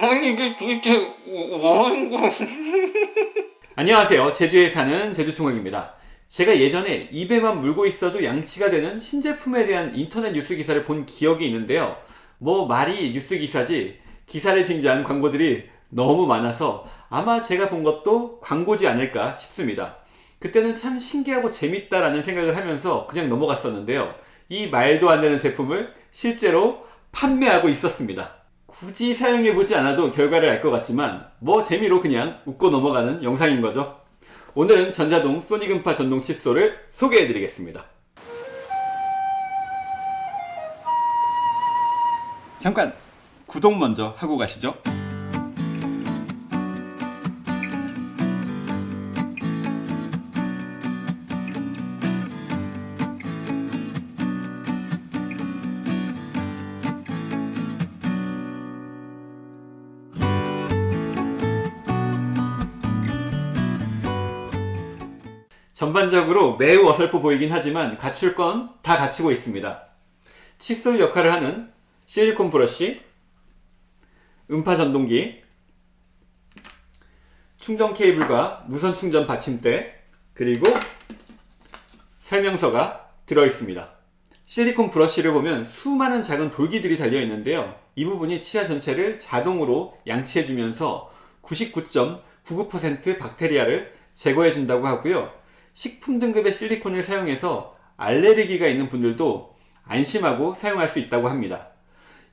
아니 이게 도대체 뭐 하는 거 안녕하세요. 제주에 사는 제주총각입니다. 제가 예전에 입에만 물고 있어도 양치가 되는 신제품에 대한 인터넷 뉴스 기사를 본 기억이 있는데요. 뭐 말이 뉴스 기사지 기사를 빙자한 광고들이 너무 많아서 아마 제가 본 것도 광고지 않을까 싶습니다. 그때는 참 신기하고 재밌다라는 생각을 하면서 그냥 넘어갔었는데요. 이 말도 안 되는 제품을 실제로 판매하고 있었습니다. 굳이 사용해보지 않아도 결과를 알 것 같지만 뭐 재미로 그냥 웃고 넘어가는 영상인 거죠. 오늘은 전자동 소니금파 전동 칫솔을 소개해드리겠습니다. 잠깐 구독 먼저 하고 가시죠. 전반적으로 매우 어설퍼 보이긴 하지만 갖출 건 다 갖추고 있습니다. 칫솔 역할을 하는 실리콘 브러쉬, 음파 전동기, 충전 케이블과 무선 충전 받침대, 그리고 설명서가 들어있습니다. 실리콘 브러쉬를 보면 수많은 작은 돌기들이 달려 있는데요. 이 부분이 치아 전체를 자동으로 양치해주면서 99.99% 박테리아를 제거해준다고 하고요. 식품 등급의 실리콘을 사용해서 알레르기가 있는 분들도 안심하고 사용할 수 있다고 합니다.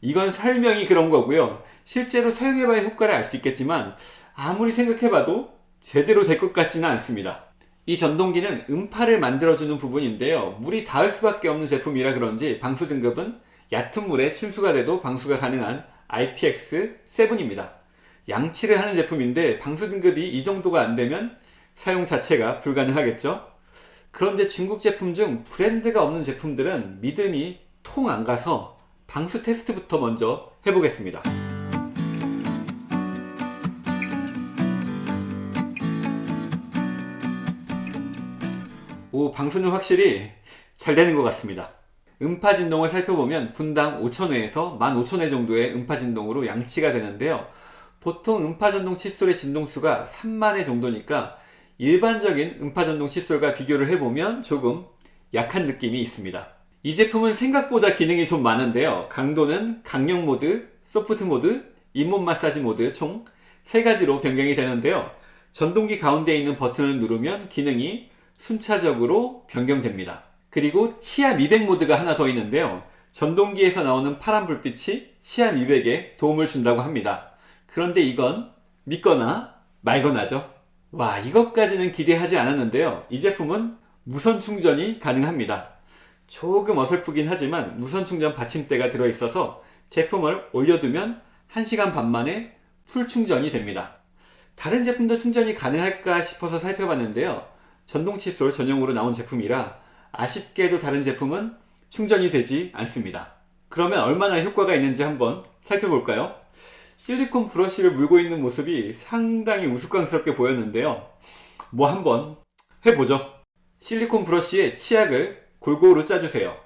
이건 설명이 그런 거고요. 실제로 사용해봐야 효과를 알 수 있겠지만 아무리 생각해봐도 제대로 될 것 같지는 않습니다. 이 전동기는 음파를 만들어주는 부분인데요. 물이 닿을 수밖에 없는 제품이라 그런지 방수 등급은 얕은 물에 침수가 돼도 방수가 가능한 IPX7입니다. 양치를 하는 제품인데 방수 등급이 이 정도가 안 되면 사용 자체가 불가능하겠죠? 그런데 중국 제품 중 브랜드가 없는 제품들은 믿음이 통 안 가서 방수 테스트부터 먼저 해보겠습니다. 오, 방수는 확실히 잘 되는 것 같습니다. 음파 진동을 살펴보면 분당 5,000회에서 15,000회 정도의 음파 진동으로 양치가 되는데요. 보통 음파 전동 칫솔의 진동수가 3만회 정도니까 일반적인 음파 전동 칫솔과 비교를 해보면 조금 약한 느낌이 있습니다. 이 제품은 생각보다 기능이 좀 많은데요. 강도는 강력 모드, 소프트 모드, 잇몸 마사지 모드 총 3가지로 변경이 되는데요. 전동기 가운데 있는 버튼을 누르면 기능이 순차적으로 변경됩니다. 그리고 치아 미백 모드가 하나 더 있는데요. 전동기에서 나오는 파란 불빛이 치아 미백에 도움을 준다고 합니다. 그런데 이건 믿거나 말거나죠. 와 이것까지는 기대하지 않았는데요. 이 제품은 무선 충전이 가능합니다. 조금 어설프긴 하지만 무선 충전 받침대가 들어있어서 제품을 올려두면 1시간 반 만에 풀 충전이 됩니다. 다른 제품도 충전이 가능할까 싶어서 살펴봤는데요. 전동 칫솔 전용으로 나온 제품이라 아쉽게도 다른 제품은 충전이 되지 않습니다. 그러면 얼마나 효과가 있는지 한번 살펴볼까요? 실리콘 브러쉬를 물고 있는 모습이 상당히 우스꽝스럽게 보였는데요. 뭐 한번 해보죠. 실리콘 브러쉬에 치약을 골고루 짜주세요.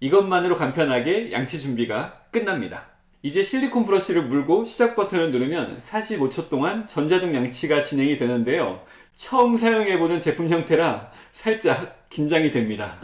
이것만으로 간편하게 양치 준비가 끝납니다. 이제 실리콘 브러쉬를 물고 시작 버튼을 누르면 45초 동안 전자등 양치가 진행이 되는데요. 처음 사용해보는 제품 형태라 살짝 긴장이 됩니다.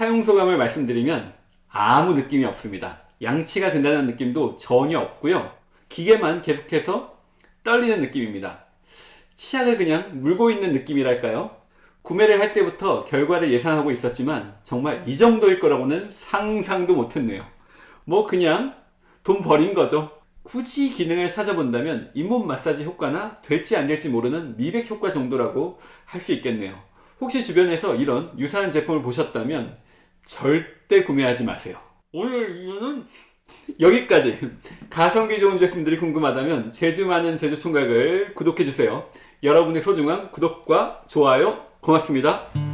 사용소감을 말씀드리면 아무 느낌이 없습니다. 양치가 된다는 느낌도 전혀 없고요. 기계만 계속해서 떨리는 느낌입니다. 치약을 그냥 물고 있는 느낌이랄까요? 구매를 할 때부터 결과를 예상하고 있었지만 정말 이 정도일 거라고는 상상도 못했네요. 뭐 그냥 돈 버린 거죠. 굳이 기능을 찾아본다면 잇몸 마사지 효과나 될지 안 될지 모르는 미백 효과 정도라고 할 수 있겠네요. 혹시 주변에서 이런 유사한 제품을 보셨다면 절대 구매하지 마세요. 오늘 이유는 여기까지 가성비 좋은 제품들이 궁금하다면 제주 많은 제주 총각을 구독해주세요. 여러분의 소중한 구독과 좋아요 고맙습니다.